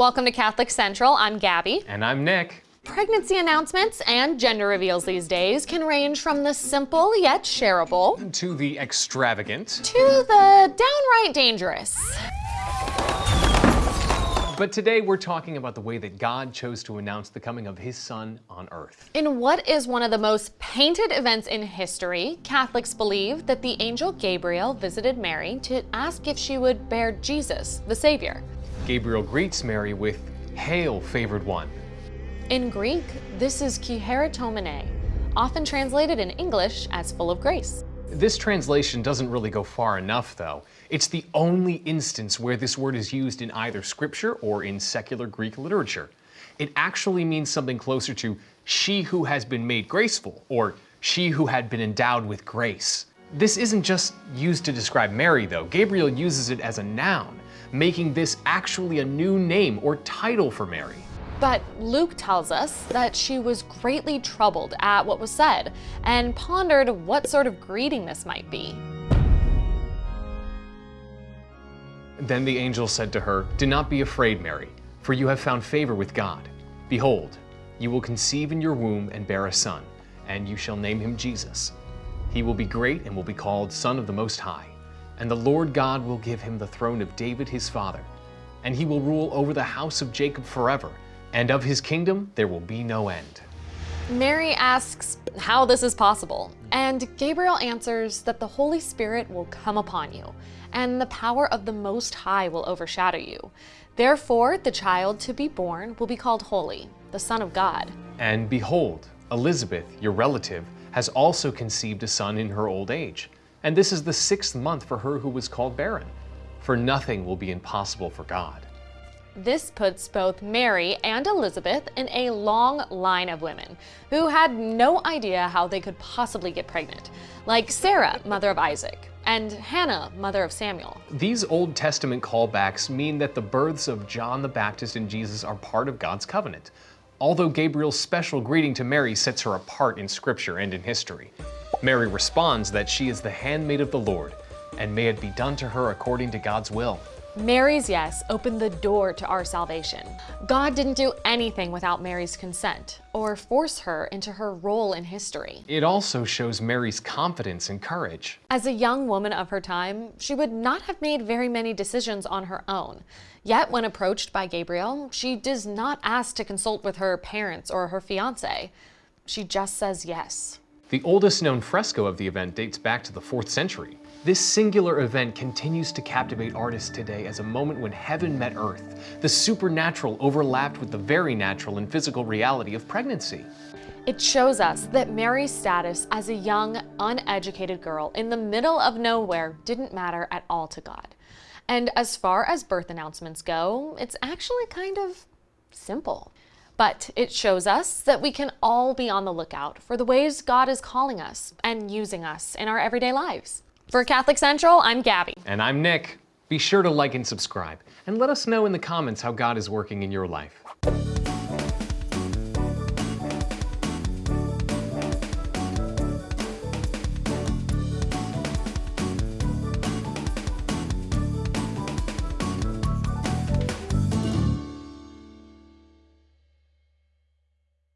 Welcome to Catholic Central. I'm Gabby. And I'm Nick. Pregnancy announcements and gender reveals these days can range from the simple yet shareable To the extravagant. to the downright dangerous. But today we're talking about the way that God chose to announce the coming of his son on earth. In what is one of the most painted events in history, Catholics believe that the angel Gabriel visited Mary to ask if she would bear Jesus, the Savior. Gabriel greets Mary with, Hail, favored one. In Greek, this is kecharitomene, often translated in English as full of grace. This translation doesn't really go far enough, though. It's the only instance where this word is used in either scripture or in secular Greek literature. It actually means something closer to she who has been made graceful, or she who had been endowed with grace. This isn't just used to describe Mary, though. Gabriel uses it as a noun, making this actually a new name or title for Mary. But Luke tells us that she was greatly troubled at what was said and pondered what sort of greeting this might be. Then the angel said to her, Do not be afraid, Mary, for you have found favor with God. Behold, you will conceive in your womb and bear a son, and you shall name him Jesus. He will be great and will be called Son of the Most High. And the Lord God will give him the throne of David his father, and he will rule over the house of Jacob forever, and of his kingdom there will be no end. Mary asks how this is possible, and Gabriel answers that the Holy Spirit will come upon you, and the power of the Most High will overshadow you. Therefore, the child to be born will be called Holy, the Son of God. And behold, Elizabeth, your relative, has also conceived a son in her old age. And this is the sixth month for her who was called barren. For nothing will be impossible for God. This puts both Mary and Elizabeth in a long line of women who had no idea how they could possibly get pregnant, like Sarah, mother of Isaac, and Hannah, mother of Samuel. These Old Testament callbacks mean that the births of John the Baptist and Jesus are part of God's covenant, although Gabriel's special greeting to Mary sets her apart in Scripture and in history. Mary responds that she is the handmaid of the Lord, and may it be done to her according to God's will. Mary's yes opened the door to our salvation. God didn't do anything without Mary's consent or force her into her role in history. It also shows Mary's confidence and courage. As a young woman of her time, she would not have made very many decisions on her own. Yet, when approached by Gabriel, she does not ask to consult with her parents or her fiance. She just says yes. The oldest known fresco of the event dates back to the 4th century. This singular event continues to captivate artists today as a moment when heaven met earth. The supernatural overlapped with the very natural and physical reality of pregnancy. It shows us that Mary's status as a young, uneducated girl in the middle of nowhere didn't matter at all to God. And as far as birth announcements go, it's actually kind of simple. But it shows us that we can all be on the lookout for the ways God is calling us and using us in our everyday lives. For Catholic Central, I'm Gabby. And I'm Nick. Be sure to like and subscribe, and let us know in the comments how God is working in your life.